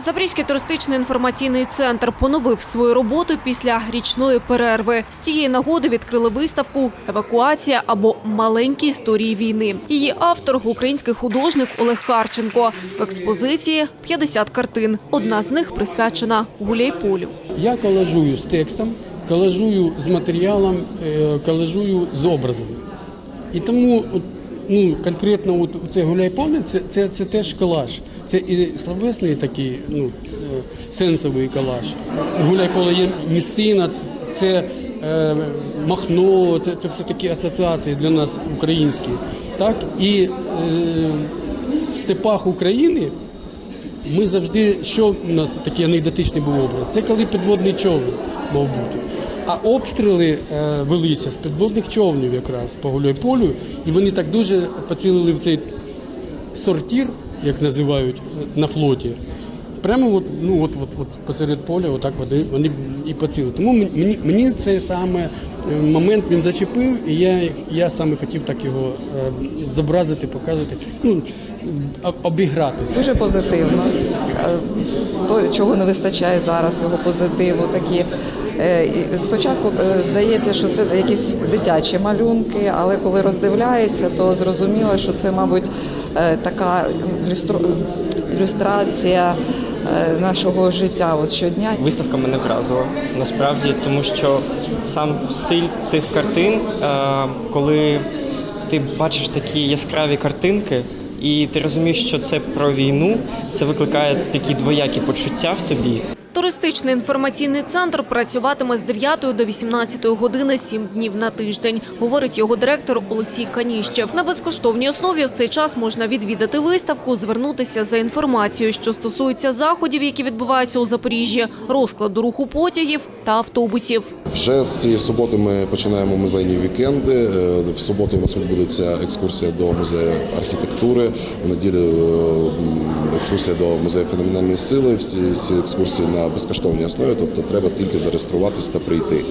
Запорізький туристичний інформаційний центр поновив свою роботу після річної перерви. З цієї нагоди відкрили виставку Евакуація або маленькі історії війни. Її автор український художник Олег Харченко. В експозиції 50 картин. Одна з них присвячена Гуляйполю. Я колажую з текстом, колажую з матеріалом, е, колажую з образом. І тому ну, конкретно от це гуляйполе це, це, це теж колаж. Це і словесний такий ну, е, сенсовий колаж. Гуляйполе є місцина, це е, махно, це, це все такі асоціації для нас українські. Так? І е, в степах України ми завжди, що у нас такий анекдотичний був образ? Це коли підводний човен мав бути. А обстріли е, велися з підводних човнів якраз по Гуляйполю, і вони так дуже поцілили в цей сортір, як називають на флоті. Прямо от, ну, от, от, от посеред поля отак вони, вони і поцілили. Тому мені, мені цей саме е, момент він зачепив, і я, я саме хотів так його е, зобразити, показати, ну, об- обіграти. Дуже позитивно. То, чого не вистачає зараз, цього позитиву. Такі. Е, Спочатку е, здається, що це якісь дитячі малюнки, але коли роздивляєшся, то зрозуміло, що це, мабуть, е, така ілюстрація нашого життя от щодня. Виставка мене вразила насправді, тому що сам стиль цих картин, коли ти бачиш такі яскраві картинки, і ти розумієш, що це про війну, це викликає такі двоякі почуття в тобі. Туристичний інформаційний центр працюватиме з 9 до 18 години 7 днів на тиждень, говорить його директор Олексій Каніщев. На безкоштовній основі в цей час можна відвідати виставку, звернутися за інформацією, що стосується заходів, які відбуваються у Запоріжжі, розкладу руху потягів та автобусів. Вже з цієї суботи ми починаємо музейні вікенди. Е, В суботу у нас відбудеться екскурсія до музею архітектури. В неділю е, екскурсія до музею феноменальної сили. Всі ці екскурсії на безкоштовній основі, тобто треба тільки зареєструватись та прийти.